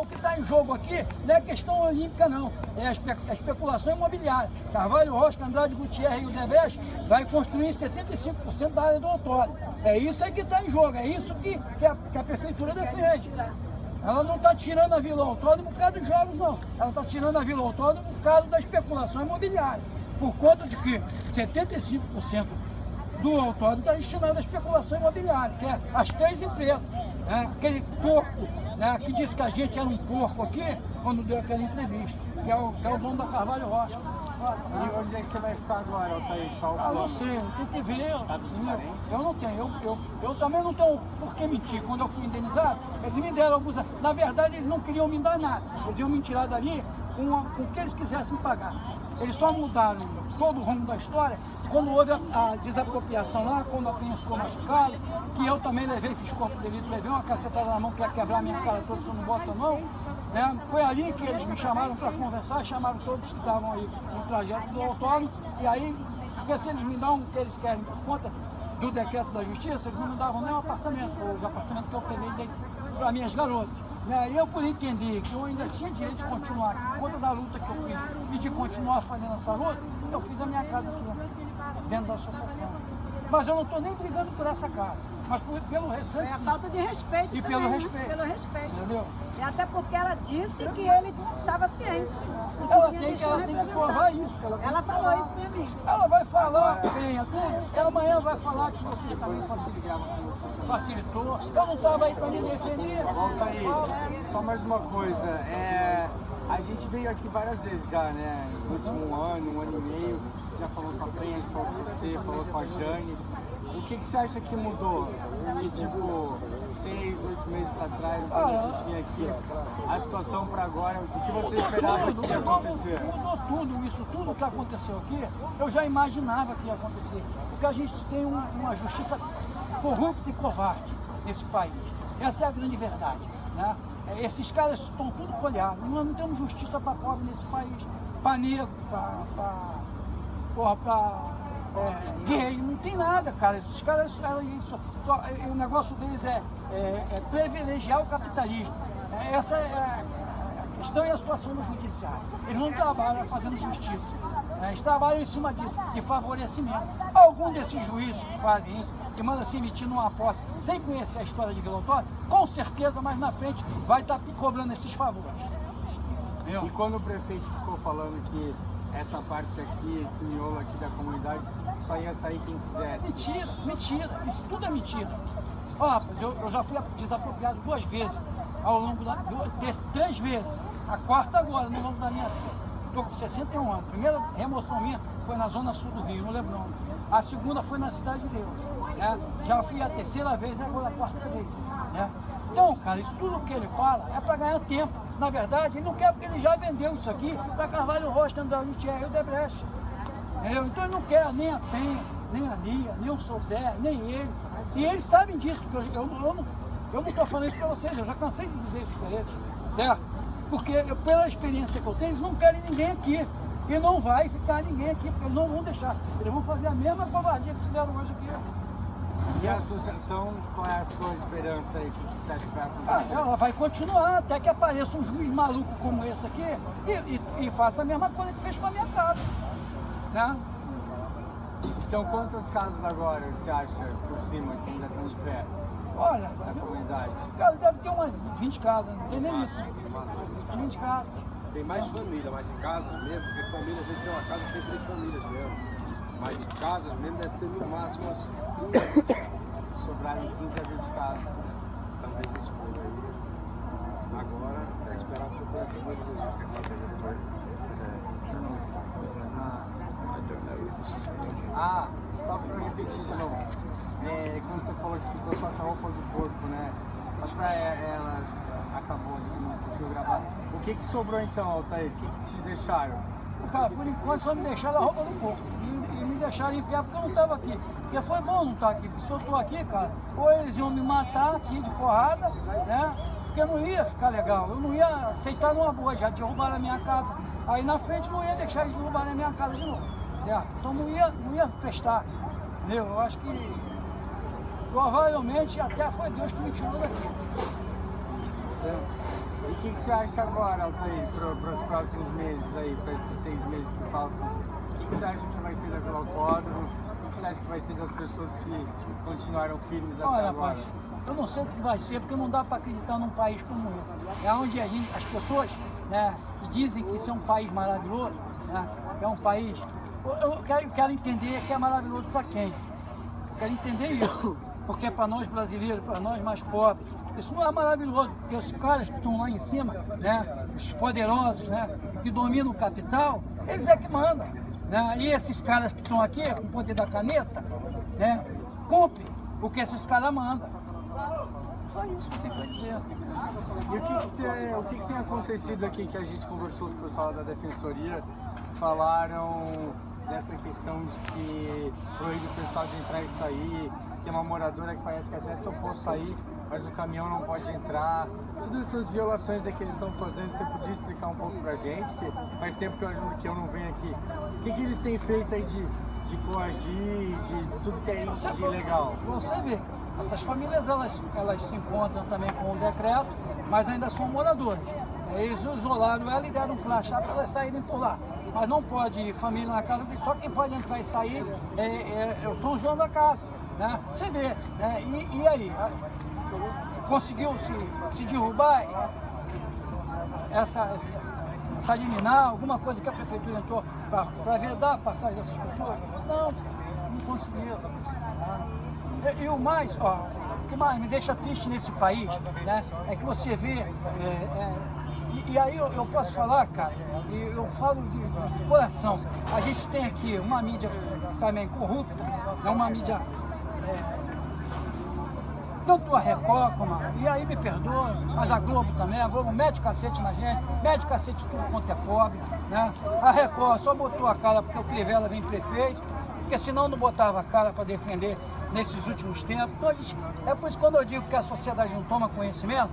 o que está em jogo aqui não é questão olímpica, não. É a, espe a especulação imobiliária. Carvalho Rocha, Andrade Gutierrez e o Debrecht vai construir 75% da área do autódromo. É isso aí que está em jogo, é isso que, que, a, que a prefeitura defende. Ela não está tirando a Vila Autódromo por causa dos jogos, não. Ela está tirando a Vila Autódromo por causa da especulação imobiliária. Por conta de que 75% do autódromo está destinado à especulação imobiliária, que é as três empresas. Né? Aquele porco né, que disse que a gente era um porco aqui, quando deu aquela entrevista, que é o, que é o dono da Carvalho Rocha. E onde é que você vai ficar agora, Altair? Qual ah, não sei, tem que ver. Eu, eu não tenho, eu, eu, eu também não tenho por que mentir. Quando eu fui indenizado, eles me deram alguns. Na verdade, eles não queriam me dar nada. Eles iam me tirar dali com, com o que eles quisessem pagar. Eles só mudaram todo o rumo da história quando houve a, a, desapropriação lá, quando a Penha ficou machucada, que eu também levei, fiz corpo de delito, levei uma cacetada na mão que ia quebrar minha cara toda se eu não boto a mão, né? Foi ali que eles me chamaram para conversar, chamaram todos que estavam aí no trajeto do autódromo, e aí, porque se eles me dão o que eles querem por conta do decreto da justiça, eles não me davam nem um apartamento, o apartamento que eu peguei para minhas garotas. Né? E eu, por entender que eu ainda tinha direito de continuar, por conta da luta que eu fiz, e de continuar fazendo essa luta, eu fiz a minha casa aqui, dentro da associação. Mas eu não estou nem brigando por essa casa, mas por, pelo respeito. É a falta de respeito. E também, pelo né? respeito. Pelo respeito. Entendeu? E até porque ela disse que ele estava ciente. E que Ela tinha tem que, ela tem que provar isso. Ela, Ela falou isso pra mim. Ela vai falar, venha tudo, ela amanhã vai falar que vocês também facilitou. Eu não estava aí para me defender. Volta aí, só mais uma coisa. É, a gente veio aqui várias vezes já, né? No último ano, um ano e meio, já falou com a Penha, falou com você, falou com a Jane. O que, que você acha que mudou de tipo seis, oito meses atrás, quando a gente vinha aqui? A situação para agora, o que você esperava Tudo, que ia acontecer? mudou tudo isso, tudo que aconteceu aqui, eu já imaginava que ia acontecer. Porque a gente tem um- uma justiça corrupta e covarde nesse país. Essa é a grande verdade. Né? É, Esses caras estão tudo colhados. Nós não temos justiça para pobre nesse país. Para negro, para é, gay, não tem nada, cara. Esses caras, só- só- é, o negócio deles é, é- é privilegiar o capitalismo. É, Essa é a questão e a situação do judiciário. Eles não trabalham fazendo justiça. Né? Eles trabalham em cima disso, de favorecimento. Algum desses juízes que fazem isso, que mandam se emitir numa aposta sem conhecer a história de Vila com certeza mais na frente vai estar cobrando esses favores. Entendeu? E quando o prefeito ficou falando que essa parte aqui, esse miolo aqui da comunidade, só ia sair quem quisesse. Mentira, mentira, isso tudo é mentira. Ó, rapaz, eu, eu já fui desapropriado duas vezes, ao longo da. duas- três, três vezes. A quarta agora, no longo da minha vida. Estou com 61 anos. A primeira remoção minha foi na zona sul do Rio, no Leblon. A segunda foi na Cidade de Deus. Né? Já fui a terceira vez agora a quarta vez. Né? Então, cara, isso tudo que ele fala é para ganhar tempo. Na verdade, ele não quer porque ele já vendeu isso aqui para Carvalho Rocha, André Gutierrez e o Debrecht. Entendeu? Então ele não quer nem a Penha, nem a Lia, nem o Sozé, nem ele. E eles sabem disso, que eu, eu, eu não estou falando isso para vocês, eu já cansei de dizer isso para eles, certo? Porque pela experiência que eu tenho, eles não querem ninguém aqui. E não vai ficar ninguém aqui, porque eles não vão deixar. Eles vão fazer a mesma covardia que fizeram hoje aqui. E a associação, qual é a sua esperança aí? O que você acha que vai Ah, acontecer? ela vai continuar até que apareça um juiz maluco como esse aqui e, e- e faça a mesma coisa que fez com a minha casa. Né? São quantas casas agora, você acha, por cima, que ainda estão de pé Olha, mas eu- cara, deve ter umas 20 casas, não tem nem isso. 20 casas. Tem mais família, mais casas mesmo, porque família, às vezes tem uma casa que tem três famílias mesmo. Mas casas mesmo deve ter no máximo umas 15, Sobraram 15 a 20 casas. talvez isso for aí. Agora é esperar que eu essa coisa Ah, só pra repetir de novo. É, quando você falou que ficou só com a roupa do corpo, né? Só pra ela acabou ali, não conseguiu gravar. O que que sobrou então, Altair? O que que te deixaram? Cara, por enquanto só me deixaram a roupa do corpo. E, me deixaram pé porque eu não estava aqui. Porque foi bom não estar aqui. Porque se eu estou aqui, cara, ou eles iam me matar aqui de porrada, né? Porque não ia ficar legal. Eu não ia aceitar numa boa, já derrubaram a minha casa. Aí na frente não ia deixar eles derrubarem a minha casa de novo. Certo? Então não ia, não ia prestar. Entendeu? Eu acho que provavelmente até foi Deus que me tirou daqui. E o que, que você acha agora, Altair, para os próximos meses aí, para esses seis meses que faltam? O que, que você acha que vai ser daquele autódromo? O que você acha que vai ser das pessoas que continuaram firmes até Olha, agora? rapaz, eu não sei o que vai ser, porque não dá para acreditar num país como esse. É onde a gente, as pessoas né, que dizem que isso é um país maravilhoso, né, é um país. Eu, quero, eu quero entender que é maravilhoso para quem. Eu quero entender isso. Porque para nós brasileiros, para nós mais pobres, isso não é maravilhoso, porque os caras que estão lá em cima, né, os poderosos, né, que dominam o capital, eles é que mandam. Né? E esses caras que estão aqui, com o poder da caneta, né, cumprem o que esses caras mandam. Só isso que eu tenho para dizer. E o que, que, você- o que que tem acontecido aqui que a gente conversou com o pessoal da Defensoria? Falaram dessa questão de que proíbe o pessoal de entrar e sair. Tem uma moradora que parece que até topou sair, mas o caminhão não pode entrar. Todas essas violações que eles estão fazendo, você podia explicar um pouco pra gente? Que faz tempo que eu, que eu não venho aqui. O que, que eles têm feito aí de, de coagir, de tudo que é isso de ilegal? Você vê, essas famílias elas, elas se encontram também com o decreto, mas ainda são moradores. Eles isolaram ela e deram um crachá para elas saírem por lá. Mas não pode família na casa, só quem pode entrar e sair é, é, é o São João da casa. Né? Você vê, né? e, e aí? Conseguiu se, se derrubar essa, essa, essa liminar, alguma coisa que a prefeitura entrou para vedar a passagem dessas pessoas? Não, não conseguiu. E, e o mais, ó, o que mais me deixa triste nesse país, né, é que você vê, é, é, e, e aí eu, eu posso falar, cara, e eu falo de, de coração, a gente tem aqui uma mídia também corrupta, é uma mídia é, tanto a Record como a... E aí me perdoa, mas a Globo também, a Globo mete o cacete na gente, mete o cacete tudo quanto é pobre, né? A Record só botou a cara porque o Crivella vem prefeito, porque senão não botava a cara para defender nesses últimos tempos. Então, eles- é por isso que quando eu digo que a sociedade não toma conhecimento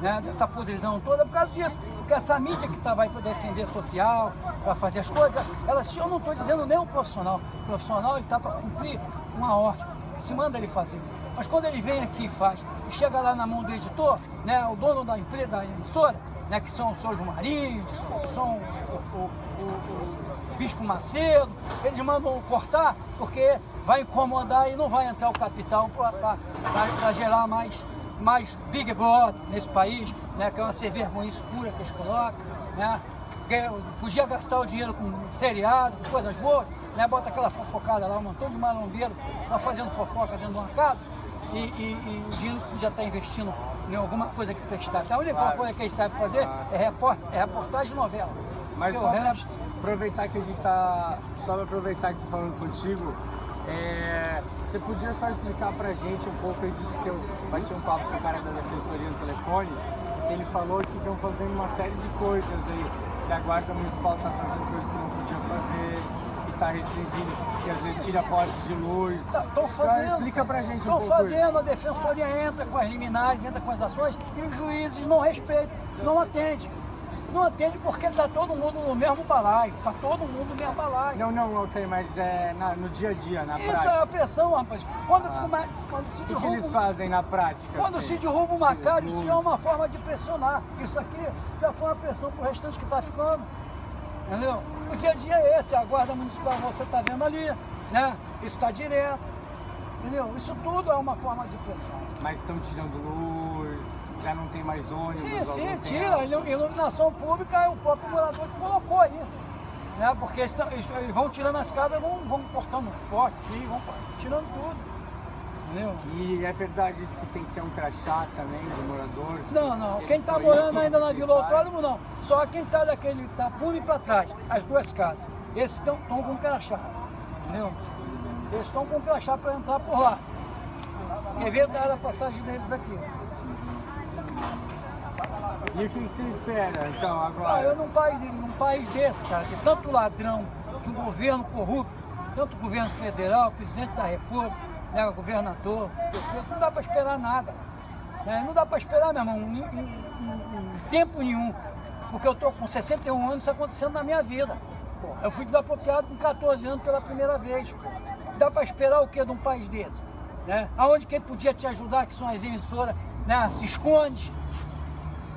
né, dessa podridão toda, é por causa disso. Porque essa mídia que estava aí para defender social, para fazer as coisas, ela, eu não estou dizendo nem um profissional. O profissional está para cumprir uma ordem, se manda ele fazer. Mas quando ele vem aqui e faz, e chega lá na mão do editor, né, o dono da empresa, da emissora, né, que são os seus Marinhos, que são o, o- o- o Bispo Macedo, eles mandam cortar porque vai incomodar e não vai entrar o capital para gerar mais, mais Big Brother nesse país, né, que é uma sem vergonhice pura que eles colocam. Né, podia gastar o dinheiro com seriado, com coisas boas, né, bota aquela fofocada lá, um montão de marombeiro lá fazendo fofoca dentro de uma casa e, e- e o dinheiro podia estar investindo em alguma coisa que prestasse. A única Claro. coisa que eles sabem fazer é, report, é reportagem de novela. Mas o resto- aproveitar que a gente tá. Só pra aproveitar que tô falando contigo, é, você podia só explicar pra gente um pouco, eu disse que eu bati um papo com o cara da defensoria no telefone, ele falou que estão fazendo uma série de coisas aí, que a guarda municipal tá fazendo coisas que não podia fazer, que tá restringindo, que às vezes tira postes de luz. Estão Só fazendo. explica pra gente um Estão pouco fazendo, a defensoria entra com as liminares, entra com as ações e os juízes não respeitam, não atendem. Não atende porque está todo mundo no mesmo balaio, está todo mundo no mesmo balaio. Não, não, Altair, mas é na- no dia a dia, na Isso prática. é a pressão, rapaz. Quando, Ah. come- quando se O que, que derruba, eles fazem na prática? quando assim? se derruba uma casa, isso é uma forma de pressionar. Isso aqui já foi uma pressão para o restante que está ficando. Entendeu? O dia a dia é esse, a guarda municipal você está vendo ali, né? Isso está direto. Entendeu? Isso tudo é uma forma de pressão. Mas estão tirando luz, já não tem mais ônibus. Sim, sim, tira. Iluminação pública é o próprio morador que colocou aí. Né? Porque eles, eles- vão tirando as casas, vão, vão cortando pote, fio, vão tirando tudo. Entendeu? E é verdade isso que tem que ter um crachá também de morador? Não, não. Quem está morando ainda na Vila. Autódromo, não. Só quem está daquele tapume para trás, as duas casas. Esses estão com crachá. Entendeu? Eles estão com crachá para entrar por lá. Porque vedaram a passagem deles aqui. E o que você espera, então, Ah, agora? eu num país, num país desse, cara, de tanto ladrão, de um governo corrupto, tanto governo federal, presidente da república, né, governador, prefeito, não dá para esperar nada. né? Não dá para esperar, meu irmão, em, em- em- em tempo nenhum. Porque eu estou com 61 anos, isso acontecendo na minha vida. Eu fui desapropriado com 14 anos pela primeira vez. Dá para esperar o que de um país desse? Né? Aonde quem podia te ajudar, que são as emissoras, né, se esconde.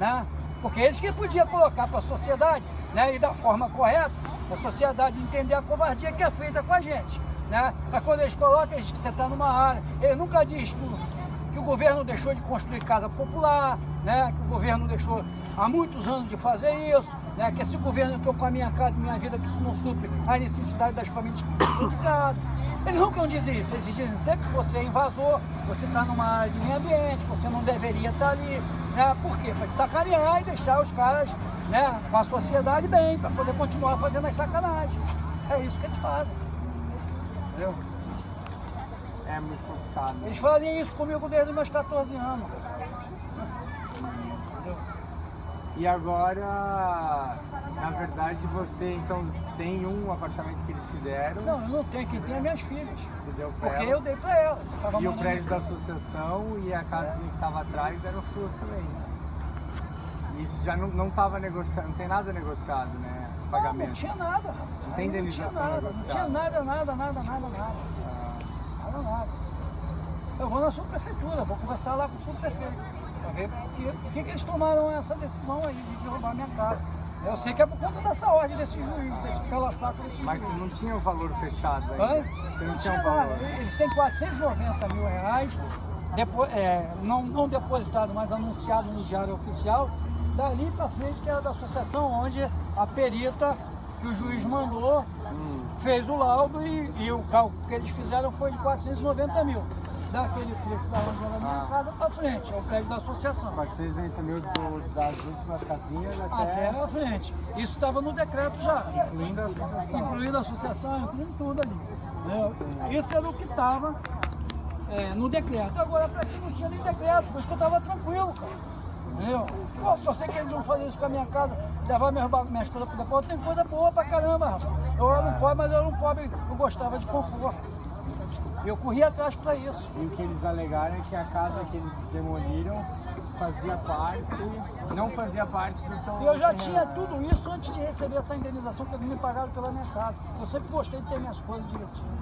Né? Porque eles que podiam colocar para a sociedade, né? E da forma correta, a sociedade entender a covardia que é feita com a gente, né? Mas quando eles colocam, eles que você está numa área, ele nunca diz que, que o governo deixou de construir casa popular, né? Que o governo deixou há muitos anos de fazer isso, né? Que esse governo entrou com a minha casa e minha vida, que isso não supre a necessidade das famílias que precisam de casa. Eles nunca dizem isso, eles dizem sempre que você é invasor, você está numa área de meio ambiente, você não deveria estar ali. Né? Por quê? Para te sacanear e deixar os caras né, com a sociedade bem, para poder continuar fazendo as sacanagens. É isso que eles fazem. Entendeu? É muito complicado. Eles fazem isso comigo desde os meus 14 anos. Entendeu? E agora, na verdade, você então tem um apartamento que eles te deram, Não, eu não tenho, quem tem é minhas filhas. você deu pra Porque elas. eu dei para elas. Tava E o prédio da associação e a casa que estava atrás eram suas também. E isso já não estava negociado, não tem nada negociado, né? Não, não Pagamento. tinha nada. rapaz. Não tem indenização Não tinha nada, não tinha nada, nada, nada, nada, nada. Ah, Nada, nada. Eu vou na subprefeitura, vou conversar lá com o subprefeito, para ver por que, eles tomaram essa decisão aí de derrubar minha casa. Eu sei que é por conta dessa ordem desse juiz, desse pela-saco desse Mas juiz. você não tinha o valor fechado? Hã? Você não Não tinha tinha um valor? Eles têm 490 mil reais, depo- é, não, não depositado, mas anunciado no Diário Oficial, dali para frente, que era da associação, onde a perita que o juiz mandou Hum, fez o laudo e, e o cálculo que eles fizeram foi de 490 mil. Daquele trecho da onde era a minha Ah. casa para frente, é o prédio da associação. 480 mil do, das últimas casinhas Até até, na frente. Isso estava no decreto já. incluindo a associação. incluindo a associação, incluindo tudo ali. entendeu? Isso era o que estava no decreto. Agora, para quem não tinha nem decreto, por isso que eu estava tranquilo, cara. Entendeu? Pô, só sei que eles vão fazer isso com a minha casa, levar minhas, minhas coisas para o depósito, tem coisa boa pra caramba, rapaz. Eu era um pobre, mas eu era um pobre, eu gostava de conforto. Eu corri atrás para isso. E o que eles alegaram é que a casa que eles demoliram fazia parte, não fazia parte do teu E eu já tinha tudo isso antes de receber essa indenização que eles me pagaram pela minha casa. Eu sempre gostei de ter minhas coisas direitinho.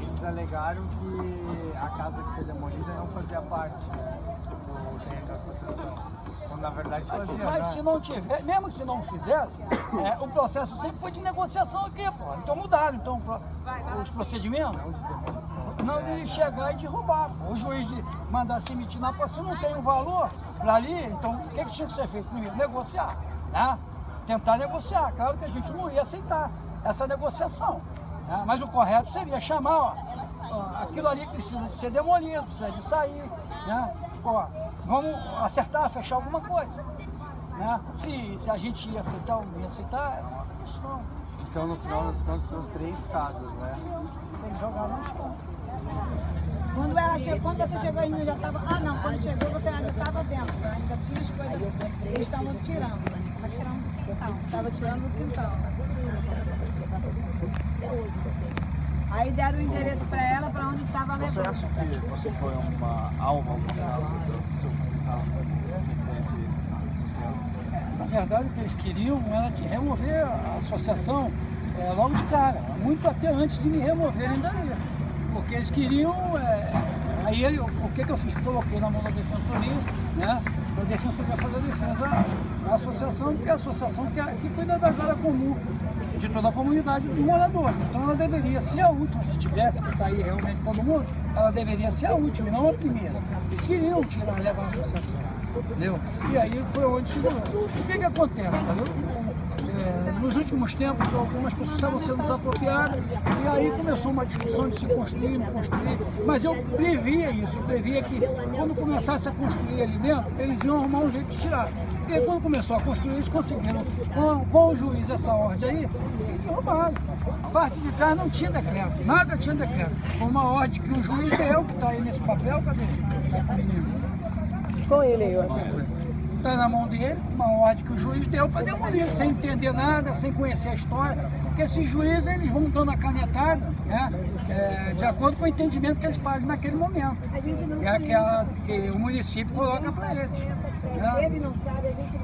Eles alegaram que a casa que foi demolida não fazia parte né, do terreno da associação. Quando na verdade Mas, fazia, mas né? se não tiver, mesmo se não fizesse, é, o processo sempre foi de negociação aqui, pô. Então mudaram então, os procedimentos. Não de demolição. Não de chegar e de roubar. pô. O juiz de mandar se emitir na se não tem o valor para ali, então o que, que tinha que ser feito primeiro? Negociar, né? Tentar negociar. Claro que a gente não ia aceitar essa negociação. Né? Mas o correto seria chamar, ó, ó, aquilo ali precisa de ser demolido, precisa de sair, né? Ó, vamos acertar, fechar alguma coisa. Né? Se, se a gente ia aceitar ou não ia aceitar, era uma questão. Então no final das contas são três casas, né? Tem que jogar no chão. Quando, ela chegou, quando você chegou aí, já estava. Ah, não, quando chegou você ainda estava dentro, né? ainda tinha as coisas. Eles estavam tirando, né? Estava tirando do quintal. Estava tirando do quintal. Aí deram o endereço para ela, para onde estava Você levando. acha que você foi uma alma seu presidente social? Na verdade, o que eles queriam era te remover a associação é, logo de cara, muito até antes de me removerem dali. Porque eles queriam. é, aí ele- o que, que eu fiz? Coloquei na mão da defensoria, né? A defensoria fazer a defesa da associação, porque é a associação que, é- que cuida das áreas comuns de toda a comunidade dos moradores. Então ela deveria ser a última, se tivesse que sair realmente todo mundo, ela deveria ser a última, não a primeira. Eles queriam tirar, levar a associação. Entendeu? E aí foi onde chegou. O que que acontece, cara? Eu, é, nos últimos tempos, algumas pessoas estavam sendo desapropriadas e aí começou uma discussão de se construir, não construir. Mas eu previa isso, eu previa que quando começasse a construir ali dentro, eles iam arrumar um jeito de tirar. E quando começou a construir, eles conseguiram, com, com o juiz, essa ordem aí, eles derrubaram. A parte de trás não tinha decreto, nada tinha decreto. Foi uma ordem que o juiz deu, que está aí nesse papel, cadê? Menino? Com ele aí. Está na mão dele, uma ordem que o juiz deu para demolir, sem entender nada, sem conhecer a história. Porque esses juízes eles vão dando a canetada né, é, de acordo com o entendimento que eles fazem naquele momento. Que é aquela que o município coloca para eles. né?